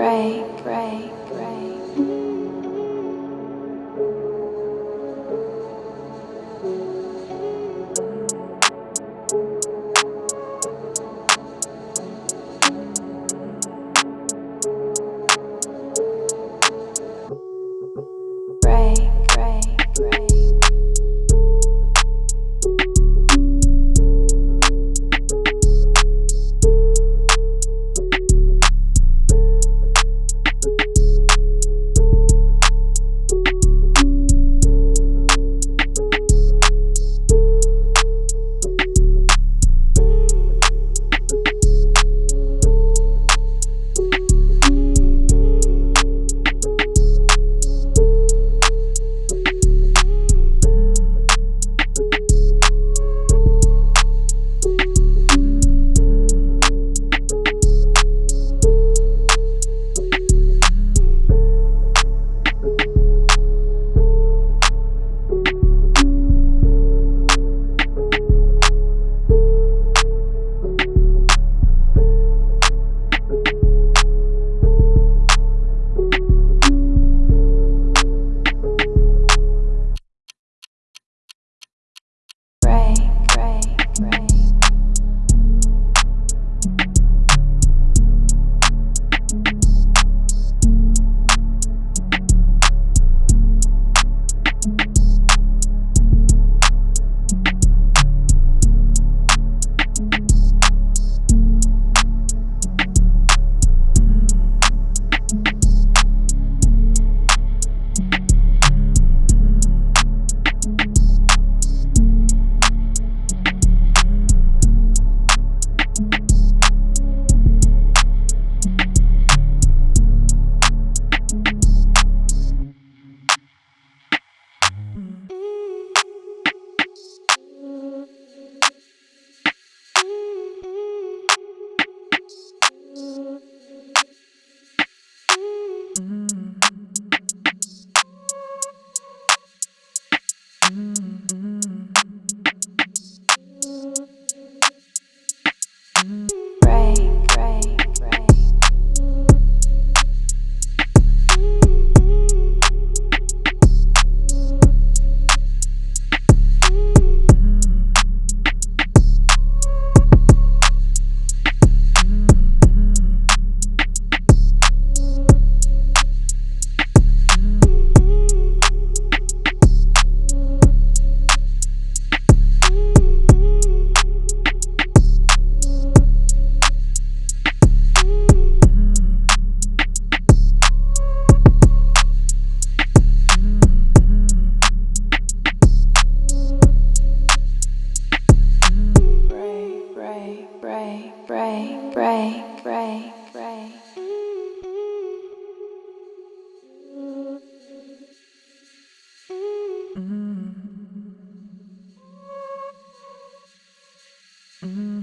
break, break, break, break, break, break. Mm. Mm.